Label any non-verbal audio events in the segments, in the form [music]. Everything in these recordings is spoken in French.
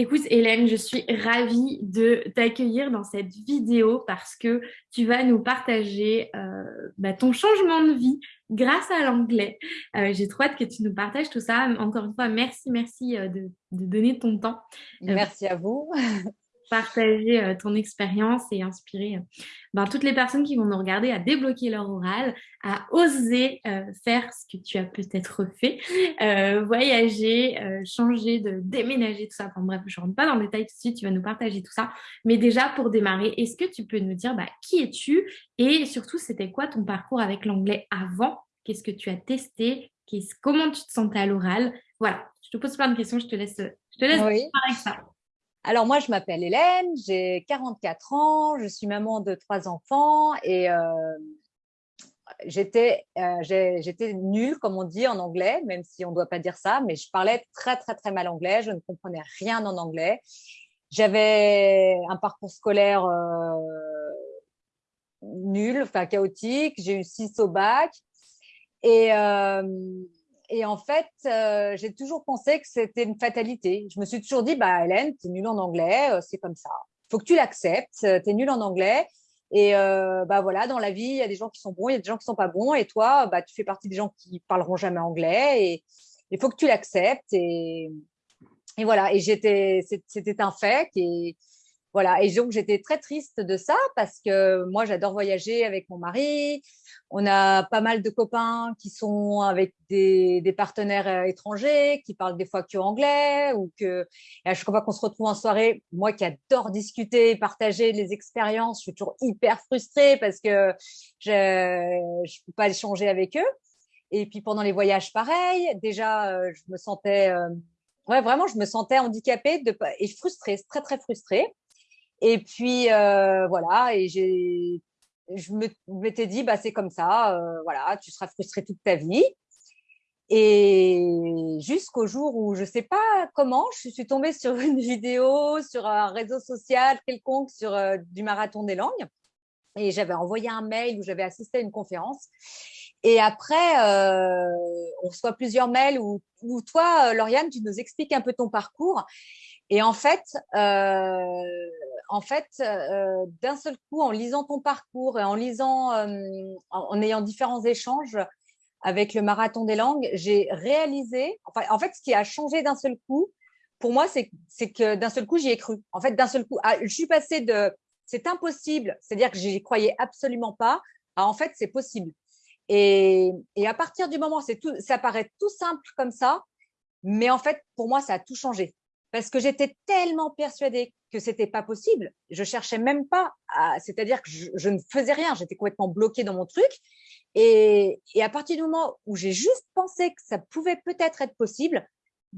Écoute, Hélène, je suis ravie de t'accueillir dans cette vidéo parce que tu vas nous partager euh, bah, ton changement de vie grâce à l'anglais. Euh, j'ai trop hâte que tu nous partages tout ça. Encore une fois, merci, merci euh, de, de donner ton temps. Merci à vous. [laughs] partager euh, ton expérience et inspirer euh, ben, toutes les personnes qui vont nous regarder à débloquer leur oral, à oser euh, faire ce que tu as peut-être fait, voyager, changer, de déménager, tout ça. Enfin bref, je ne rentre pas dans le détail tout de suite, tu vas nous partager tout ça. Mais déjà, pour démarrer, est-ce que tu peux nous dire bah, qui es-tu et surtout, c'était quoi ton parcours avec l'anglais avant? Qu'est-ce que tu as testé? Comment tu te sentais à l'oral? Voilà, je te pose plein de questions, je te laisse, je te laisse oui. avec ça. Alors moi, je m'appelle Hélène, j'ai 44 ans, je suis maman de trois enfants et euh, j'étais euh, j'étais nulle, comme on dit en anglais, même si on ne doit pas dire ça, mais je parlais très très très mal anglais, je ne comprenais rien en anglais. J'avais un parcours scolaire euh, nul, enfin chaotique, j'ai eu six au bac et et en fait, euh, j'ai toujours pensé que c'était une fatalité. Je me suis toujours dit, bah Hélène, tu es nulle en anglais, euh, c'est comme ça. faut que tu l'acceptes, euh, tu es nulle en anglais. Et bah voilà, dans la vie, il y a des gens qui sont bons, il y a des gens qui sont pas bons. Et toi, bah, tu fais partie des gens qui parleront jamais anglais. Et il faut que tu l'acceptes. Et, et voilà, et j'étais, c'était un fait. Voilà, et donc j'étais très triste de ça parce que moi j'adore voyager avec mon mari. On a pas mal de copains qui sont avec des, partenaires euh, étrangers, qui parlent des fois que anglais ou que. Et à chaque fois qu'on se retrouve en soirée, moi qui adore discuter, partager les expériences, je suis toujours hyper frustrée parce que je je peux pas échanger avec eux. Et puis pendant les voyages, pareil. Déjà, euh, je me sentais, euh, ouais, vraiment, je me sentais handicapée de, et frustrée, très très frustrée. Et puis euh, voilà, et j'ai, je m'étais dit, bah c'est comme ça, euh, voilà, tu seras frustrée toute ta vie. Et jusqu'au jour où je sais pas comment, je suis tombée sur une [laughs] vidéo, sur un réseau social quelconque, sur euh, du marathon des langues. Et j'avais envoyé un mail où j'avais assisté à une conférence. Et après, on reçoit plusieurs mails où, où toi, Lauriane, tu nous expliques un peu ton parcours. Et en fait, euh, en fait, euh, d'un seul coup, en lisant ton parcours et en lisant, euh, en, ayant différents échanges avec le marathon des langues, j'ai réalisé, enfin, en fait, ce qui a changé d'un seul coup, pour moi, c'est que d'un seul coup, j'y ai cru. En fait, d'un seul coup, ah, je suis passée de c'est impossible, c'est-à-dire que j'y croyais absolument pas, à en fait, c'est possible. Et, et, à partir du moment, c'est tout, ça paraît tout simple comme ça, mais en fait, pour moi, ça a tout changé parce que j'étais tellement persuadée que c'était pas possible. Je cherchais même pas, c'est-à-dire que je, ne faisais rien, j'étais complètement bloquée dans mon truc. Et, à partir du moment où j'ai juste pensé que ça pouvait peut-être être possible,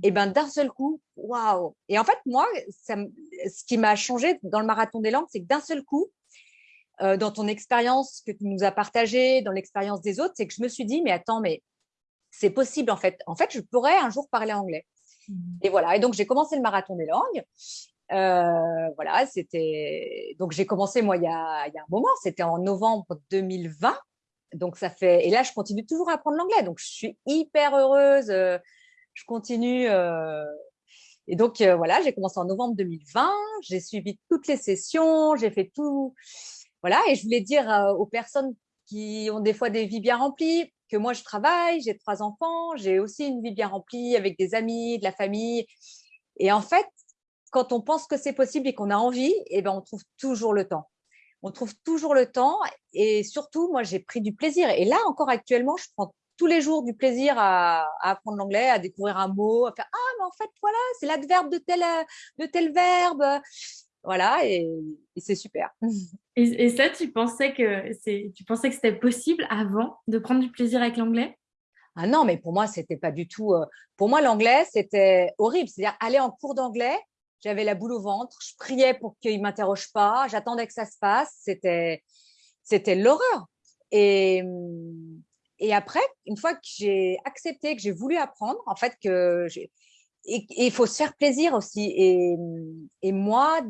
et ben d'un seul coup, waouh Et en fait, moi, ce qui m'a changé dans le marathon des langues, c'est que d'un seul coup, euh, dans ton expérience que tu nous as partagée, dans l'expérience des autres, c'est que je me suis dit, mais attends, mais c'est possible en fait. En fait, je pourrais un jour parler anglais. Et voilà. Et donc, j'ai commencé le marathon des langues. Euh, voilà, c'était. Donc, j'ai commencé, moi, il y, a, un moment, c'était en novembre 2020. Donc, ça fait. Et là, je continue toujours à apprendre l'anglais. Donc, je suis hyper heureuse. Euh, je continue. Euh... Et donc, voilà, j'ai commencé en novembre 2020. J'ai suivi toutes les sessions. J'ai fait tout. Voilà. Et je voulais dire aux personnes qui ont des fois des vies bien remplies, que moi, je travaille, j'ai trois enfants, j'ai aussi une vie bien remplie avec des amis, de la famille. Et en fait, quand on pense que c'est possible et qu'on a envie, eh ben, on trouve toujours le temps. On trouve toujours le temps et surtout, moi, j'ai pris du plaisir. Et là, encore actuellement, je prends tous les jours du plaisir à, apprendre l'anglais, à découvrir un mot, à faire ah mais en fait voilà c'est l'adverbe de tel de tel verbe voilà, et, c'est super. [laughs] Et, ça, tu pensais que c'est, tu pensais que c'était possible avant de prendre du plaisir avec l'anglais? Ah non, mais pour moi, c'était pas du tout. Euh, pour moi, l'anglais, c'était horrible. C'est-à-dire aller en cours d'anglais, j'avais la boule au ventre, je priais pour qu'il m'interroge pas, j'attendais que ça se passe. C'était, c'était l'horreur. Et et après, une fois que j'ai accepté, que j'ai voulu apprendre, en fait, que j'ai et il faut se faire plaisir aussi. Et, moi,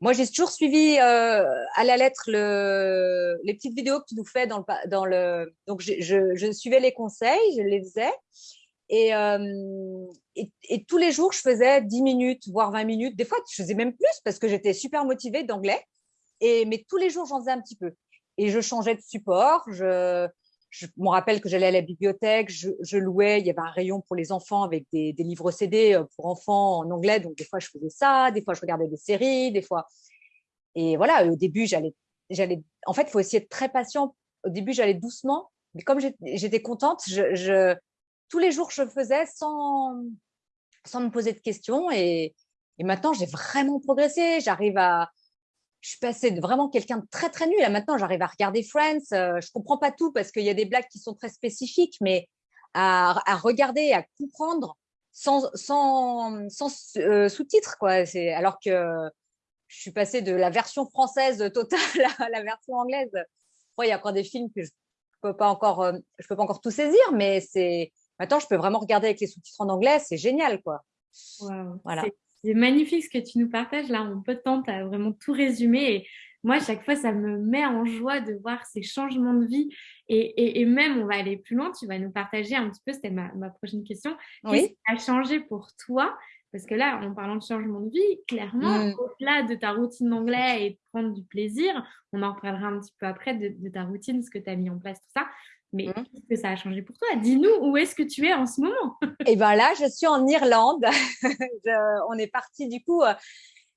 moi, j'ai toujours suivi euh, à la lettre le, les petites vidéos que tu nous fais dans le. Donc, je, suivais les conseils, je les faisais. Et, et, tous les jours, je faisais 10 minutes, voire 20 minutes. Des fois, je faisais même plus parce que j'étais super motivée d'anglais. Et, mais tous les jours, j'en faisais un petit peu. Et je changeais de support. Je, je me rappelle que j'allais à la bibliothèque, je, louais, il y avait un rayon pour les enfants avec des, livres CD euh, pour enfants en anglais. Donc, des fois, je faisais ça, des fois, je regardais des séries, des fois. Et voilà, au début, j'allais. j'allais. En fait, il faut essayer être très patient. Au début, j'allais doucement. Mais comme j'étais contente, tous les jours, je faisais sans, sans me poser de questions. Et maintenant, j'ai vraiment progressé. J'arrive à, je suis passée de vraiment quelqu'un de très très nul à maintenant j'arrive à regarder Friends. Euh, je comprends pas tout parce qu'il y a des blagues qui sont très spécifiques, mais à, regarder, à comprendre sans, sans, sans euh, sous-titres quoi. C'est alors que je suis passée de la version française totale [laughs] à la version anglaise. il y a encore des films que je peux pas encore, euh, je peux pas encore tout saisir, mais c'est maintenant je peux vraiment regarder avec les sous-titres en anglais. C'est génial quoi. Voilà. C'est magnifique ce que tu nous partages là en peu de temps. Tu as vraiment tout résumé. Et moi, à chaque fois, ça me met en joie de voir ces changements de vie. Et, même, on va aller plus loin. Tu vas nous partager un petit peu, c'était ma, prochaine question. Qu'est-ce qui a changé pour toi? Parce que là, en parlant de changement de vie, clairement, mmh. au-delà de ta routine d'anglais et de prendre du plaisir, on en reparlera un petit peu après de, de ta routine, ce que tu as mis en place, tout ça. Mais mmh. qu'est-ce que ça a changé pour toi? Dis-nous où est-ce que tu es en ce moment? Eh bien là, je suis en Irlande. [laughs] on est parti du coup. Euh,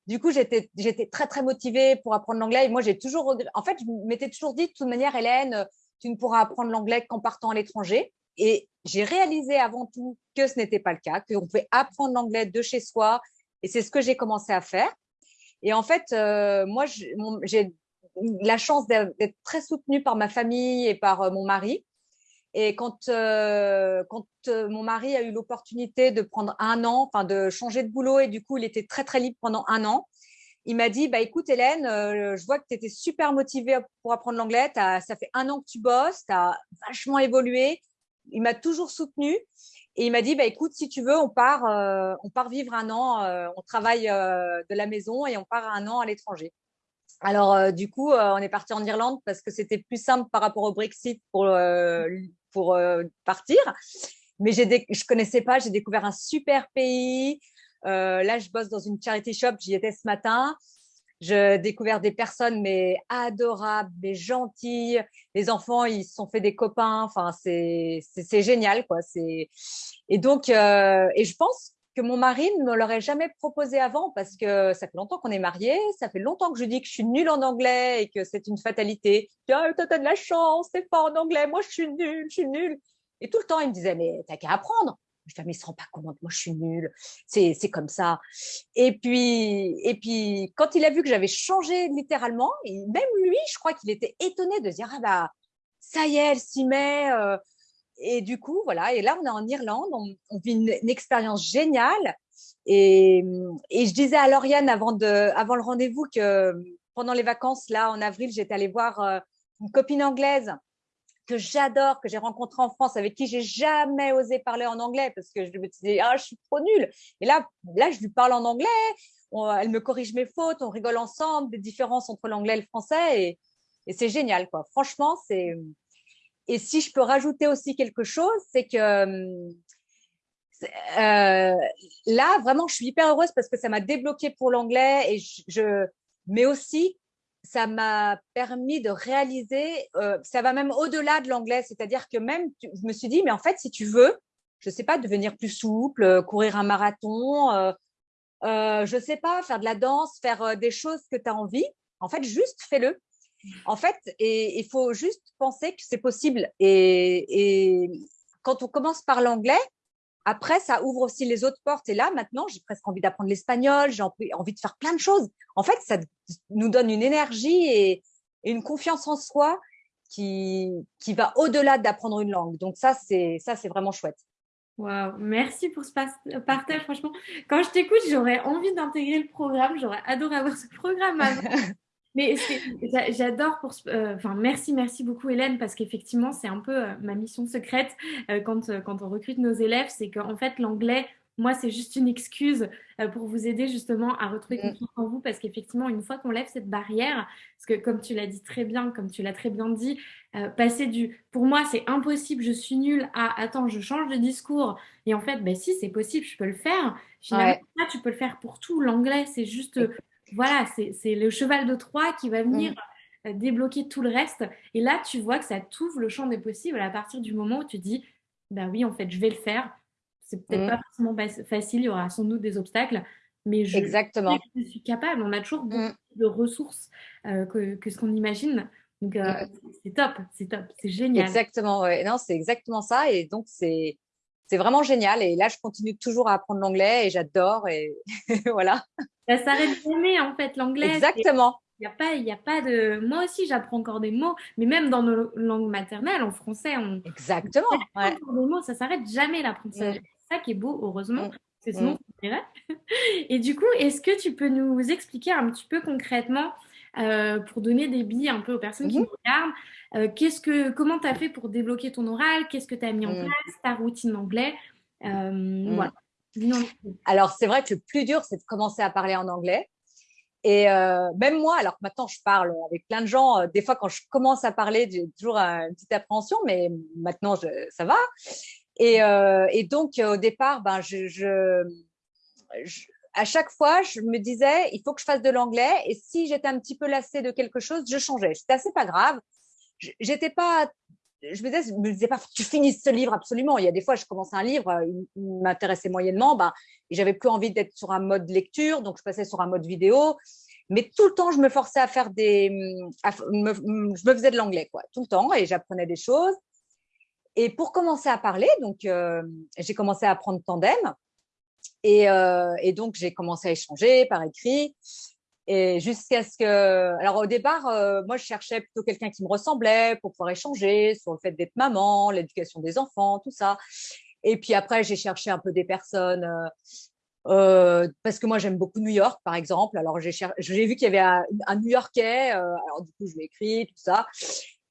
du coup, j'étais, j'étais très très motivée pour apprendre l'anglais. Et moi, j'ai toujours, en fait, je m'étais toujours dit de toute manière, Hélène, tu ne pourras apprendre l'anglais qu'en partant à l'étranger. Et j'ai réalisé avant tout que ce n'était pas le cas, qu'on pouvait apprendre l'anglais de chez soi. Et c'est ce que j'ai commencé à faire. Et en fait, euh, moi, j'ai la chance d'être très soutenue par ma famille et par euh, mon mari. Et quand, euh, quand euh, mon mari a eu l'opportunité de prendre un an, enfin de changer de boulot, et du coup, il était très, très libre pendant un an, il m'a dit bah, Écoute, Hélène, je vois que tu étais super motivée pour apprendre l'anglais. Ça fait un an que tu bosses, tu as vachement évolué. Il m'a toujours soutenue. Et il m'a dit bah, Écoute, si tu veux, on part, on part vivre un an, on travaille de la maison et on part un an à l'étranger. Alors, euh, du coup, euh, on est parti en Irlande parce que c'était plus simple par rapport au Brexit pour, euh, pour partir. Mais je ne connaissais pas, j'ai découvert un super pays. là, je bosse dans une charity shop, j'y étais ce matin. J'ai découvert des personnes mais adorables, mais gentilles. Les enfants, ils se sont fait des copains. Enfin, c'est génial, quoi. Et donc, et je pense que mon mari ne me l'aurait jamais proposé avant parce que ça fait longtemps qu'on est mariés, ça fait longtemps que je dis que je suis nulle en anglais et que c'est une fatalité. Ah, toi, t'as de la chance, t'es pas en anglais, moi je suis nulle, je suis nulle. Et tout le temps, il me disait, mais t'as qu'à apprendre. Je disais, mais il se rend pas compte, moi je suis nulle, c'est, c'est comme ça. Et puis, et puis, quand il a vu que j'avais changé littéralement, même lui, je crois qu'il était étonné de dire, ah bah, ça y est, elle s'y met. Euh, et du coup, voilà. Et là, on est en Irlande, on, vit une, expérience géniale. Et, je disais à Lauriane avant, le rendez-vous que pendant les vacances, là, en avril, j'étais allée voir euh, une copine anglaise que j'adore, que j'ai rencontrée en France, avec qui j'ai jamais osé parler en anglais parce que je me disais, ah, je suis trop nulle. Et là, là, je lui parle en anglais, elle me corrige mes fautes, on rigole ensemble des différences entre l'anglais et le français. Et c'est génial, quoi. Franchement, c'est et si je peux rajouter aussi quelque chose, c'est que euh, là, vraiment, je suis hyper heureuse parce que ça m'a débloqué pour l'anglais et je, mais aussi ça m'a permis de réaliser, euh, ça va même au-delà de l'anglais, c'est-à-dire que même, je me suis dit, mais en fait, si tu veux, je sais pas, devenir plus souple, euh, courir un marathon, euh, euh, je sais pas, faire de la danse, faire des choses que tu as envie, en fait, juste fais-le. En fait, il faut juste penser que c'est possible. Et, quand on commence par l'anglais, après, ça ouvre aussi les autres portes. Et là, maintenant, j'ai presque envie d'apprendre l'espagnol, j'ai envie de faire plein de choses. En fait, ça nous donne une énergie et, une confiance en soi qui, qui va au-delà d'apprendre une langue. Donc ça, c'est ça, c'est vraiment chouette. Wow, merci pour ce partage. Franchement, quand je t'écoute, j'aurais envie d'intégrer le programme. J'aurais adoré avoir ce programme avant. [laughs] Mais j'adore pour. Euh, enfin, merci, merci beaucoup, Hélène, parce qu'effectivement, c'est un peu euh, ma mission secrète euh, quand, quand on recrute nos élèves, c'est qu'en fait, l'anglais, moi, c'est juste une excuse pour vous aider justement à retrouver Mm. confiance en vous parce qu'effectivement, une fois qu'on lève cette barrière, parce que comme tu l'as dit très bien, comme tu l'as très bien dit, passer du pour moi, c'est impossible, je suis nulle à attends, je change de discours. Et en fait, ben si, c'est possible, je peux le faire. Finalement, Ouais. ça, tu peux le faire pour tout. L'anglais, c'est juste, voilà, c'est le cheval de Troie qui va venir Mm. euh, débloquer tout le reste. Et là, tu vois que ça t'ouvre le champ des possibles à partir du moment où tu dis, bah oui, en fait, je vais le faire. C'est peut-être Mm. pas forcément facile, il y aura sans doute des obstacles, mais je, Exactement. je suis capable. On a toujours beaucoup Mm. de ressources euh, que, que ce qu'on imagine. Donc, euh, c'est top, c'est top, c'est génial. Exactement, ouais. Non, c'est exactement ça. Et donc, c'est c'est vraiment génial. Et là, je continue toujours à apprendre l'anglais et j'adore. Et [laughs] voilà. Ça s'arrête jamais, en fait, l'anglais. c'est- Exactement. Il n'y a pas, y a pas de... Moi aussi, j'apprends encore des mots, mais même dans nos langues maternelles, en français, on Exactement. on Ouais. des mots, ça s'arrête jamais l'apprentissage. Mm. C'est ça qui est beau, heureusement, Mm. parce que sinon. [laughs] Et du coup, est-ce que tu peux nous expliquer un petit peu concrètement, euh, pour donner des billes un peu aux personnes qui Mhm. nous regardent, euh, qu'est-ce que, comment tu as fait pour débloquer ton oral? Qu'est-ce que tu as mis en Mm. place? Ta routine d'anglais? Euh, Voilà. Peu. Alors, c'est vrai que le plus dur, c'est de commencer à parler en anglais. Et euh, même moi, alors que maintenant je parle avec plein de gens, euh, des fois quand je commence à parler, j'ai toujours une petite appréhension, mais maintenant je, ça va. Et, euh, et donc au départ, ben je, je, je- à chaque fois, je me disais, il faut que je fasse de l'anglais. Et si j'étais un petit peu lassée de quelque chose, je changeais. C'était assez pas grave. J'étais pas, je me disais, je me disais pas, tu finisses ce livre absolument. Il y a des fois, je commençais un livre, euh, il, m'intéressait moyennement, et j'avais plus envie d'être sur un mode lecture, donc je passais sur un mode vidéo. Mais tout le temps, je me forçais à faire des, f- me- je me faisais de l'anglais, quoi, tout le temps, et j'apprenais des choses. Et pour commencer à parler, donc euh, j'ai commencé à apprendre tandem. Et, euh, et donc, j'ai commencé à échanger par écrit. Et jusqu'à ce que. Alors, au départ, euh, moi, je cherchais plutôt quelqu'un qui me ressemblait pour pouvoir échanger sur le fait d'être maman, l'éducation des enfants, tout ça. Et puis après, j'ai cherché un peu des personnes. euh, parce que moi, j'aime beaucoup New York, par exemple. Alors, j'ai vu qu'il y avait un, New Yorkais. alors, du coup, je lui ai écrit, tout ça.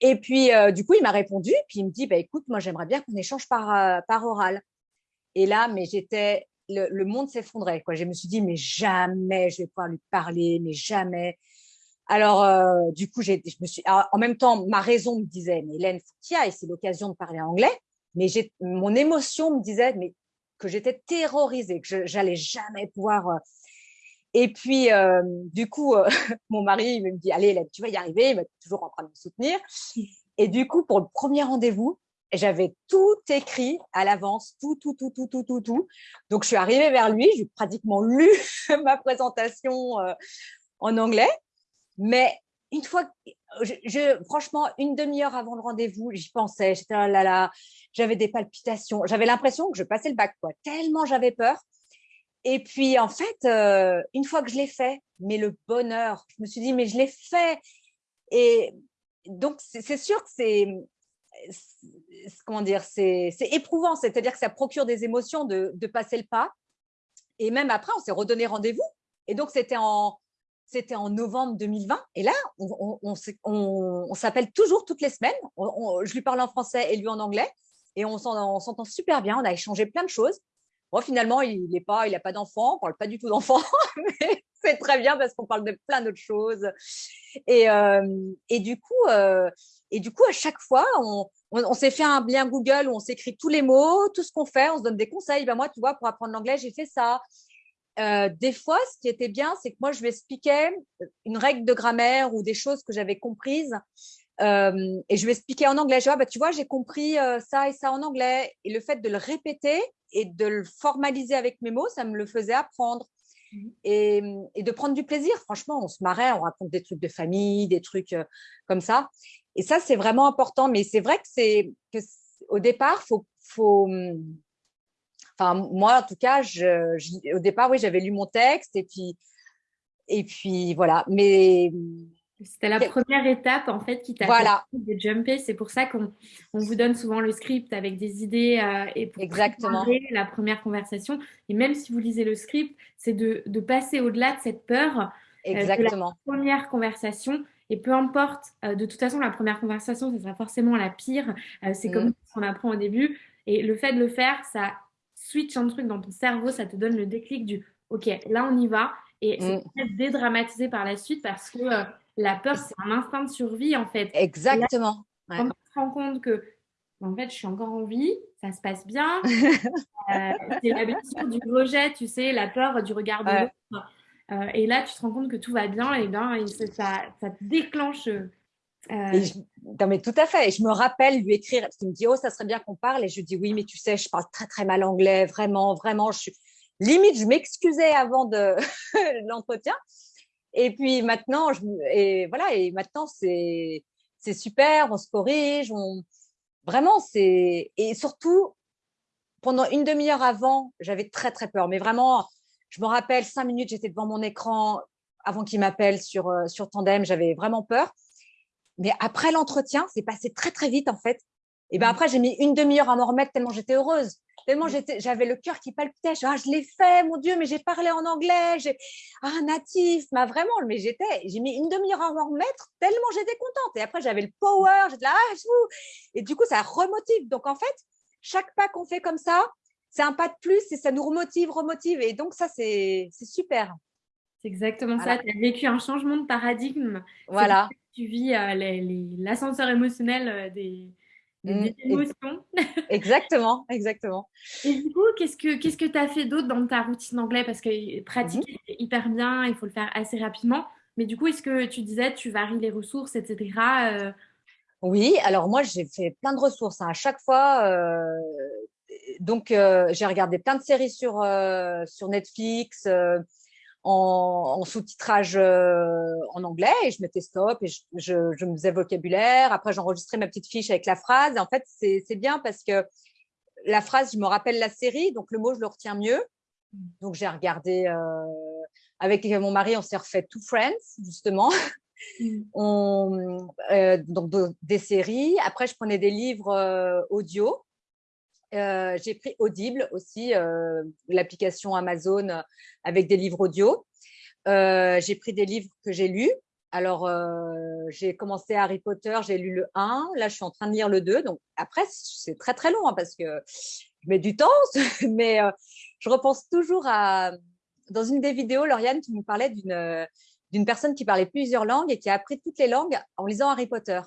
Et puis, du coup, il m'a répondu. Puis, il me dit bah, écoute, moi, j'aimerais bien qu'on échange par oral. Et là, mais j'étais, le, monde s'effondrait. Quoi. Je me suis dit, mais jamais je vais pouvoir lui parler, mais jamais. Alors, euh, du coup, j'ai, je me suis, alors, en même temps, ma raison me disait, mais Hélène, faut qu'il y aille, c'est l'occasion de parler anglais. Mais mon émotion me disait, mais que j'étais terrorisée, que je, j'allais jamais pouvoir. euh. Et puis, euh, du coup, [laughs] mon mari il me dit, allez, Hélène, tu vas y arriver. Il m'a toujours en train de me soutenir. Et du coup, pour le premier rendez-vous, j'avais tout écrit à l'avance, tout, tout, tout, tout, tout, tout, tout. Donc, je suis arrivée vers lui, j'ai pratiquement lu [laughs] ma présentation euh, en anglais. Mais une fois, franchement, une demi-heure avant le rendez-vous, j'y pensais, j'étais là, là, là, j'avais des palpitations, j'avais l'impression que je passais le bac, quoi, tellement j'avais peur. Et puis, en fait, euh, une fois que je l'ai fait, mais le bonheur, je me suis dit, mais je l'ai fait. Et donc, c'est sûr que c'est- comment dire, c'est éprouvant, c'est-à-dire que ça procure des émotions de, passer le pas. Et même après, on s'est redonné rendez-vous. Et donc, c'était en, en novembre 2020. Et là, on, on, s'appelle toujours toutes les semaines. Je lui parle en français et lui en anglais. Et on s'entend super bien. On a échangé plein de choses. Bon, finalement, il n'a pas, pas d'enfant. On parle pas du tout d'enfant. [laughs] mais c'est très bien parce qu'on parle de plein d'autres choses. Et, euh, et, du coup, euh, et du coup, à chaque fois, on, on, on s'est fait un lien Google où on s'écrit tous les mots, tout ce qu'on fait, on se donne des conseils. Ben moi, tu vois, pour apprendre l'anglais, j'ai fait ça. Euh, des fois, ce qui était bien, c'est que moi, je lui expliquais une règle de grammaire ou des choses que j'avais comprises. Euh, et je lui expliquais en anglais. Je dis, ah, bah, tu vois, j'ai compris euh, ça et ça en anglais. Et le fait de le répéter et de le formaliser avec mes mots, ça me le faisait apprendre. Mhm. Et, et de prendre du plaisir. Franchement, on se marrait, on raconte des trucs de famille, des trucs euh, comme ça. Et ça, c'est vraiment important. Mais c'est vrai que c'est au départ, faut, faut. hum, Enfin, moi, en tout cas, je, je- au départ, oui, j'avais lu mon texte et puis, et puis voilà. Mais C'était la première étape en fait qui t'a Voilà. de jumper. C'est pour ça qu'on on vous donne souvent le script avec des idées euh, et pour Exactement. la première conversation. Et même si vous lisez le script, c'est de, de passer au-delà de cette peur exactement. première conversation. Et peu importe, euh, de toute façon, la première conversation, ce sera forcément la pire. Euh, c'est Mm. comme ce qu'on apprend au début. Et le fait de le faire, ça, switch un truc dans ton cerveau, ça te donne le déclic du OK, là on y va. Et c'est mmh. dédramatisé par la suite parce que euh, la peur, c'est un instinct de survie en fait. Exactement. quand tu te rends compte que en fait, je suis encore en vie, ça se passe bien. [laughs] Euh, c'est la blessure du rejet, tu sais, la peur du regard de l'autre. Euh, et là, tu te rends compte que tout va bien, et bien, ça, ça te déclenche. Euh, non, mais tout à fait. Et je me rappelle lui écrire, parce qu'il me dit, oh, ça serait bien qu'on parle. Et je lui dis, oui, mais tu sais, je parle très, très mal anglais, vraiment, vraiment. Je suis... Limite, je m'excusais avant de [laughs] l'entretien. Et puis maintenant, je... et voilà, et maintenant, c'est super, on se corrige, on, Vraiment, c'est. Et surtout, pendant une demi-heure avant, j'avais très, très peur. Mais vraiment, je me rappelle, cinq minutes, j'étais devant mon écran avant qu'il m'appelle sur, euh, sur Tandem. J'avais vraiment peur. Mais après l'entretien, c'est passé très, très vite, en fait. Et bien mmh. après, j'ai mis une demi-heure à m'en remettre tellement j'étais heureuse. Tellement mmh. j'avais le cœur qui palpitait. Je, ah, je l'ai fait, mon Dieu, mais j'ai parlé en anglais. J'ai ah, natif, m'a vraiment, mais j'étais, j'ai mis une demi-heure à m'en remettre tellement j'étais contente. Et après, j'avais le power, j'étais là, ah, et du coup, ça remotive. Donc en fait, chaque pas qu'on fait comme ça, c'est un pas de plus et ça nous remotive, remotive. Et donc ça, c'est super. C'est exactement ça. Tu as vécu un changement de paradigme. Voilà. Tu vis euh, l'ascenseur émotionnel euh, des, des mmh, émotions. exactement, exactement. Et du coup, qu'est-ce que qu'est-ce que tu as fait d'autre dans ta routine d'anglais? Parce que pratiquer mmh hyper bien, il faut le faire assez rapidement. Mais du coup, est-ce que tu disais tu varies les ressources, etc. Euh? Oui, alors moi j'ai fait plein de ressources hein. à chaque fois. Euh, donc euh, j'ai regardé plein de séries sur sur Netflix en, sous-titrage euh, en anglais et je mettais stop et je, je, me faisais vocabulaire. Après, j'enregistrais ma petite fiche avec la phrase. Et en fait, c'est bien parce que la phrase, je me rappelle la série, donc le mot, je le retiens mieux. Donc, j'ai regardé euh, avec mon mari, on s'est refait Two Friends, justement. Mm. [laughs] on, euh, donc, des séries. Après, je prenais des livres audio. Euh, j'ai pris Audible aussi, euh, l'application Amazon avec des livres audio. Euh, j'ai pris des livres que j'ai lus. Alors, j'ai commencé Harry Potter, j'ai lu le 1. Là, je suis en train de lire le 2. Donc, après, c'est très, très long hein, parce que je mets du temps. [laughs] mais je repense toujours à… Dans une des vidéos, Lauriane, tu me parlais d'une personne qui parlait plusieurs langues et qui a appris toutes les langues en lisant Harry Potter.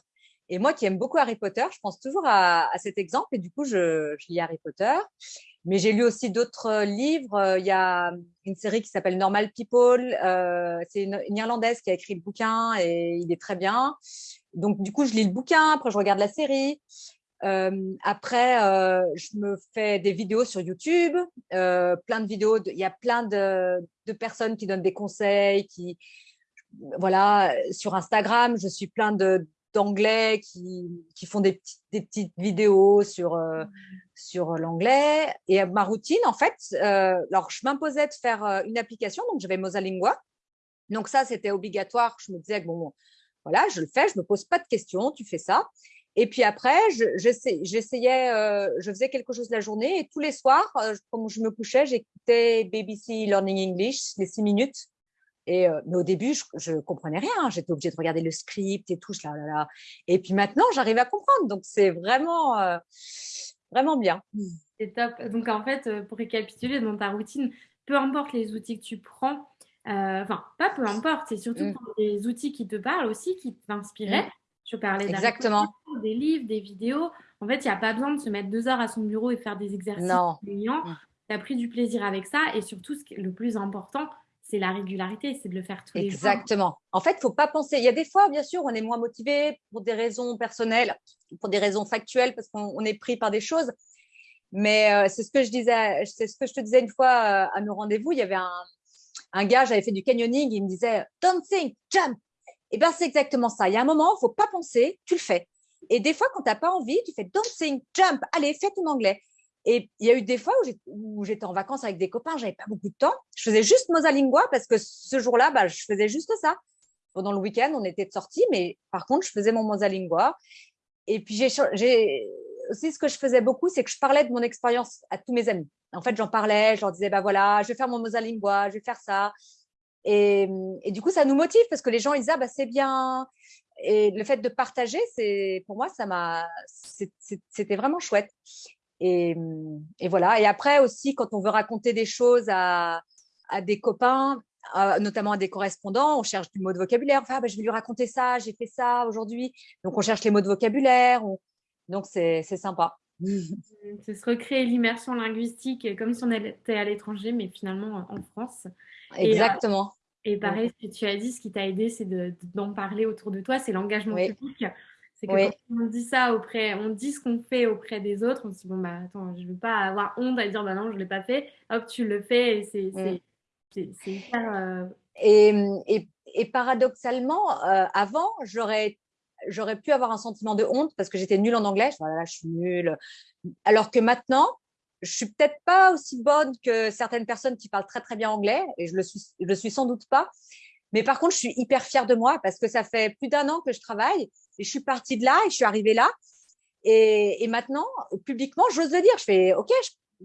Et moi qui aime beaucoup Harry Potter, je pense toujours à, cet exemple et du coup, je, lis Harry Potter. Mais j'ai lu aussi d'autres euh, livres. Euh, il y a une série qui s'appelle Normal People. Euh, c'est une, Irlandaise qui a écrit le bouquin et il est très bien. Donc, du coup, je lis le bouquin, après je regarde la série. après, je me fais des vidéos sur YouTube, plein de vidéos. Il y a plein de, de, personnes qui donnent des conseils, qui, voilà, sur Instagram, je suis plein de, d'anglais qui, qui, font des, petites, des petites vidéos sur, euh, sur l'anglais. Et ma routine, en fait, euh, alors je m'imposais de faire euh, une application, donc j'avais Mosalingua. Donc ça, c'était obligatoire. Je me disais, bon, voilà, je le fais, je me pose pas de questions, tu fais ça. Et puis après, j'essayais, je faisais quelque chose la journée et tous les soirs, comme je me couchais, j'écoutais BBC Learning English, les six minutes. Et, euh, mais au début, je, ne comprenais rien. J'étais obligée de regarder le script et tout. Là, là, là. Et puis maintenant, j'arrive à comprendre. Donc, c'est vraiment, euh, vraiment bien. C'est top. Donc, en fait, pour récapituler dans ta routine, peu importe les outils que tu prends, enfin, pas peu importe, c'est surtout mmh. des outils qui te parlent aussi, qui t'inspiraient. Mmh. Je parlais Exactement. des livres, des vidéos. En fait, il n'y a pas besoin de se mettre deux heures à son bureau et faire des exercices non. Mmh. Tu as pris du plaisir avec ça. Et surtout, ce qui est le plus important, c'est la régularité, c'est de le faire tous les jours. Exactement. En fait, faut pas penser. Il y a des fois, bien sûr, on est moins motivé pour des raisons personnelles, pour des raisons factuelles, parce qu'on est pris par des choses. Mais euh, c'est ce que je disais, c'est ce que je te disais une fois euh, à nos rendez-vous. Il y avait un, un gars, j'avais fait du canyoning, il me disait "Don't think, jump". Et eh ben c'est exactement ça. Il y a un moment, faut pas penser, tu le fais. Et des fois, quand tu n'as pas envie, tu fais "Don't think, jump". Allez, fais ton anglais. Et il y a eu des fois où j'étais en vacances avec des copains, j'avais pas beaucoup de temps. Je faisais juste Mosalingua parce que ce jour-là, bah, je faisais juste ça. Pendant le week-end, on était de sortie, mais par contre, je faisais mon Mosalingua. Et puis, j'ai aussi ce que je faisais beaucoup, c'est que je parlais de mon expérience à tous mes amis. En fait, j'en parlais, je leur disais, bah voilà, je vais faire mon Mosalingua, je vais faire ça. Et, et, du coup, ça nous motive parce que les gens, ils disent, ah, bah, c'est bien. Et le fait de partager, pour moi, c'était vraiment chouette. Et, voilà. Et après aussi, quand on veut raconter des choses à, des copains, notamment à des correspondants, on cherche du mot de vocabulaire. Enfin, ah, bah, je vais lui raconter ça, j'ai fait ça aujourd'hui. Donc, on cherche les mots de vocabulaire. Donc, c'est sympa. [laughs] C'est se recréer l'immersion linguistique comme si on était à l'étranger, mais finalement en France. Euh, Exactement. Et, pareil, ce que tu as dit, ce qui t'a aidé, c'est d'en parler autour de toi, c'est l'engagement public. C'est que quand on dit ça auprès, on dit ce qu'on fait auprès des autres, on se dit bon bah attends, je veux pas avoir honte à dire bah non, je l'ai pas fait. Hop, tu le fais et c'est mm. hyper. Euh, et, et, paradoxalement, euh, avant, j'aurais j'aurais pu avoir un sentiment de honte parce que j'étais nulle en anglais. Je, je suis nulle. Alors que maintenant, je suis peut-être pas aussi bonne que certaines personnes qui parlent très très bien anglais et je le suis, je le suis sans doute pas. Mais par contre, je suis hyper fière de moi parce que ça fait plus d'un an que je travaille et je suis partie de là et je suis arrivée là. Et, et maintenant, publiquement, j'ose le dire. Je fais OK,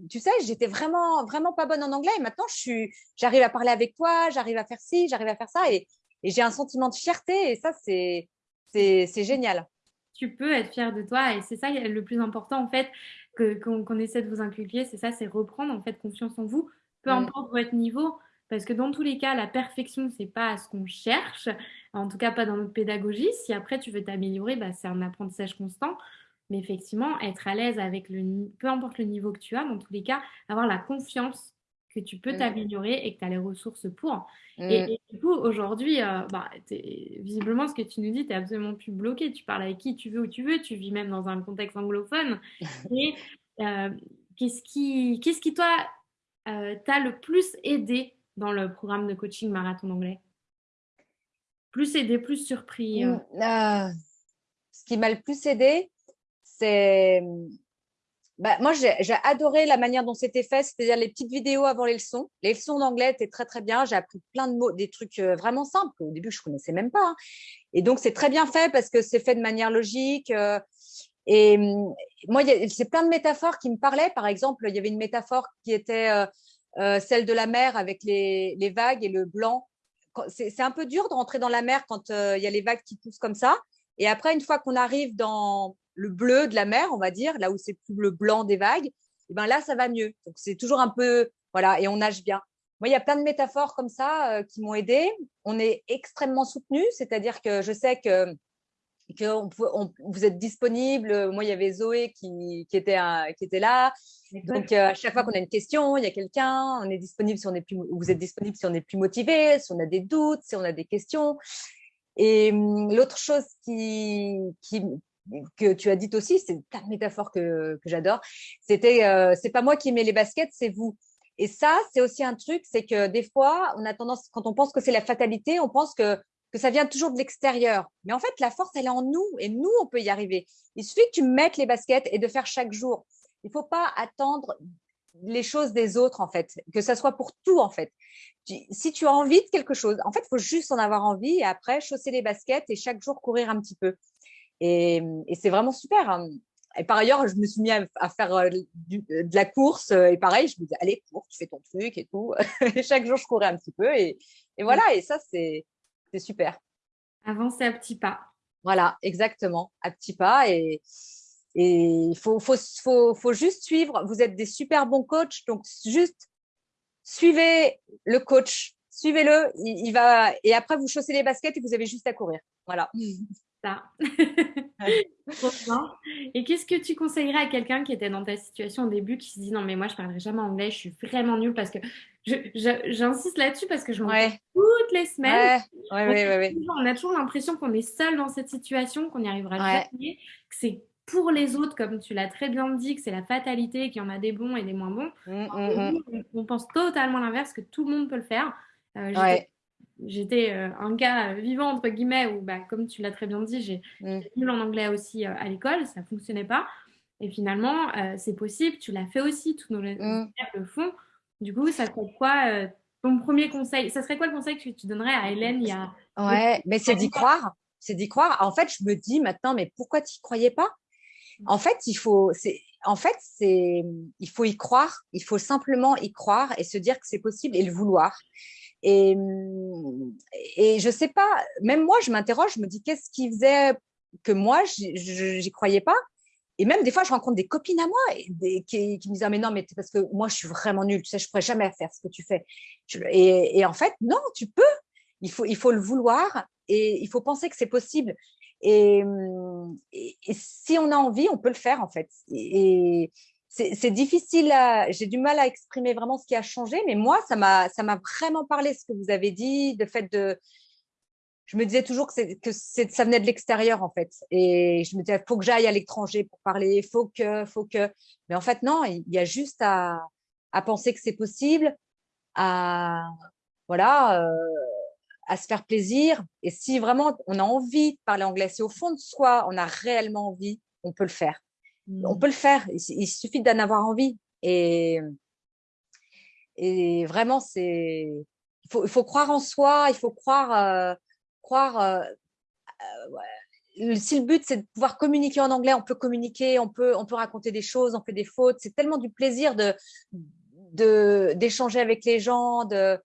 tu sais, j'étais vraiment vraiment pas bonne en anglais. Et maintenant je suis, j'arrive à parler avec toi, j'arrive à faire ci, j'arrive à faire ça. Et, et j'ai un sentiment de fierté. Et ça c'est c'est génial. Tu peux être fier de toi. Et c'est ça le plus important en fait qu'on essaie de vous inculquer, c'est ça, c'est reprendre en fait confiance en vous, peu importe votre niveau, parce que dans tous les cas, la perfection, c'est pas ce qu'on cherche, en tout cas pas dans notre pédagogie. Si après tu veux t'améliorer, bah, c'est un apprentissage constant. Mais effectivement, être à l'aise avec le, peu importe le niveau que tu as, dans tous les cas, avoir la confiance que tu peux mmh. t'améliorer et que tu as les ressources pour. Mmh. Et, du coup, aujourd'hui, euh, bah, visiblement, ce que tu nous dis, tu n'es absolument plus bloqué. Tu parles avec qui tu veux, où tu veux. Tu vis même dans un contexte anglophone. [laughs] et euh, qu'est-ce qui, qu'est-ce qui, toi, euh, t'a le plus aidé dans le programme de coaching marathon anglais Plus aidé, plus surpris mmh, Ce qui m'a le plus aidé, c'est bah, moi, j'ai adoré la manière dont c'était fait, c'est-à-dire les petites vidéos avant les leçons. Les leçons d'anglais étaient très, très bien. J'ai appris plein de mots, des trucs euh, vraiment simples qu'au début, je ne connaissais même pas. Hein. Et donc, c'est très bien fait parce que c'est fait de manière logique. Euh, et hum, moi, c'est plein de métaphores qui me parlaient. Par exemple, il y avait une métaphore qui était euh, celle de la mer avec les, les vagues et le blanc. C'est un peu dur de rentrer dans la mer quand il y a les vagues qui poussent comme ça. Et après, une fois qu'on arrive dans, le bleu de la mer, on va dire, là où c'est plus le blanc des vagues, eh ben là, ça va mieux. Donc, c'est toujours un peu, voilà, et on nage bien. Moi, il y a plein de métaphores comme ça euh, qui m'ont aidé. On est extrêmement soutenu, c'est-à-dire que je sais que, vous êtes disponible. Moi, il y avait Zoé qui, était, qui était là. Donc, euh, à chaque fois qu'on a une question, il y a quelqu'un. On est disponible si on est plus, vous êtes disponible si on est plus motivé, si on a des doutes, si on a des questions. Et hum, l'autre chose qui, qui, que tu as dit aussi, c'est ta métaphore que, que j'adore. C'était, euh, c'est pas moi qui mets les baskets, c'est vous. Et ça, c'est aussi un truc, c'est que des fois, on a tendance, quand on pense que c'est la fatalité, on pense que, que ça vient toujours de l'extérieur. Mais en fait, la force, elle est en nous et nous, on peut y arriver. Il suffit que tu mettes les baskets et de faire chaque jour. Il faut pas attendre les choses des autres, en fait, que ça soit pour tout, en fait. Si tu as envie de quelque chose, en fait, il faut juste en avoir envie et après, chausser les baskets et chaque jour courir un petit peu. Et, c'est vraiment super. Hein. Et par ailleurs, je me suis mis à, faire euh, de la course. Euh, et pareil, je me disais, allez, cours, tu fais ton truc et tout. [laughs] et chaque jour, je courais un petit peu. Et, voilà, et ça, c'est super. Avancer à petits pas. Voilà, exactement, à petits pas. Et il faut, faut, faut, faut juste suivre. Vous êtes des super bons coachs, donc juste suivez le coach. Suivez-le, il, il, va et après vous chaussez les baskets et vous avez juste à courir. Voilà. Ça. [laughs] Et qu'est-ce que tu conseillerais à quelqu'un qui était dans ta situation au début, qui se dit non mais moi je parlerai jamais anglais, je suis vraiment nulle parce que j'insiste là-dessus parce que je m'en ouais. toutes les semaines. Ouais. on, a toujours l'impression qu'on est seul dans cette situation, qu'on n'y arrivera jamais, que c'est pour les autres, comme tu l'as très bien dit, que c'est la fatalité, qu'il y en a des bons et des moins bons. Mmh, mmh, mmh. on, pense totalement l'inverse, que tout le monde peut le faire. Euh, j'étais euh, un gars vivant entre guillemets où bah, comme tu l'as très bien dit j'ai mm. nul en anglais aussi euh, à l'école ça fonctionnait pas. Et finalement euh, c'est possible tu l'as fait aussi tous nos mm. le font. Du coup ça serait quoi ton premier conseil? Ça serait quoi le conseil que tu donnerais à Hélène il y a ouais mais c'est d'y croire. C'est d'y croire. En fait je me dis maintenant mais pourquoi tu n'y croyais pas? Mm. en fait il faut en fait c'est il faut y croire. Il faut simplement y croire et se dire que c'est possible et le vouloir et, et je sais pas, même moi, je m'interroge, je me dis qu'est-ce qui faisait que moi, j'y croyais pas? et même des fois, je rencontre des copines à moi et qui, me disent ah, mais non, mais parce que moi, je suis vraiment nulle, tu sais, je pourrais jamais faire ce que tu fais. Et, en fait, non, tu peux. Il faut, il faut le vouloir et il faut penser que c'est possible. Et, si on a envie, on peut le faire en fait. Et, c'est difficile, j'ai du mal à exprimer vraiment ce qui a changé, mais moi, ça m'a vraiment parlé ce que vous avez dit, le fait de, je me disais toujours que, que ça venait de l'extérieur, en fait. Et je me disais, faut que j'aille à l'étranger pour parler, faut que, faut que. Mais en fait, non, il y a juste à, à penser que c'est possible, à, voilà, euh, à se faire plaisir. Et si vraiment on a envie de parler anglais, si au fond de soi, on a réellement envie, on peut le faire. On mmh. peut le faire. Il, suffit d'en avoir envie. Et, et vraiment, c'est, il faut, il faut croire en soi, il faut croire, euh, croire. Euh, euh, si le but c'est de pouvoir communiquer en anglais, on peut communiquer, on peut, on peut raconter des choses, on fait des fautes. C'est tellement du plaisir de d'échanger avec les gens. De,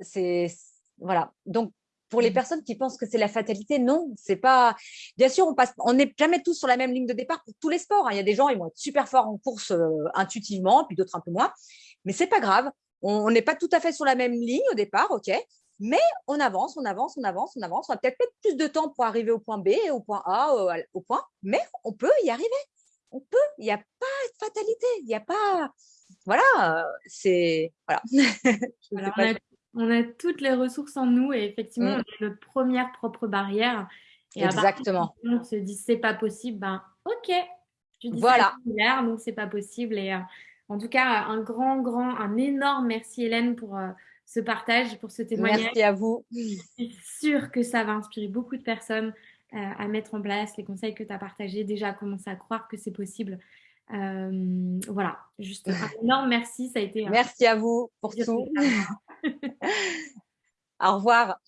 c'est voilà. Donc pour les mmh. personnes qui pensent que c'est la fatalité, non, c'est pas. Bien sûr, on passe, on n'est jamais tous sur la même ligne de départ pour tous les sports. Hein. Il y a des gens, ils vont être super forts en course euh, intuitivement, puis d'autres un peu moins. Mais c'est pas grave. On n'est pas tout à fait sur la même ligne au départ, ok. Mais on avance, on avance, on avance, on avance. On va peut-être mettre plus de temps pour arriver au point B, au point A, au, point, mais on peut y arriver. On peut. Il n'y a pas de fatalité. Il n'y a pas. Voilà. C'est voilà. [laughs] on, a, toutes les ressources en nous et effectivement, mmh. on est notre première propre barrière. Et Exactement. on se dit c'est pas possible, ben ok. Tu dis voilà. ça donc c'est pas possible. Et euh, en tout cas, un grand, grand, un énorme merci Hélène pour. Euh, ce partage, pour ce témoignage. Merci à vous. Je suis sûre que ça va inspirer beaucoup de personnes euh, à mettre en place les conseils que tu as partagés, déjà à commencer à croire que c'est possible. Voilà, juste un [laughs] énorme merci. Ça a été merci à vous pour tout. Au revoir.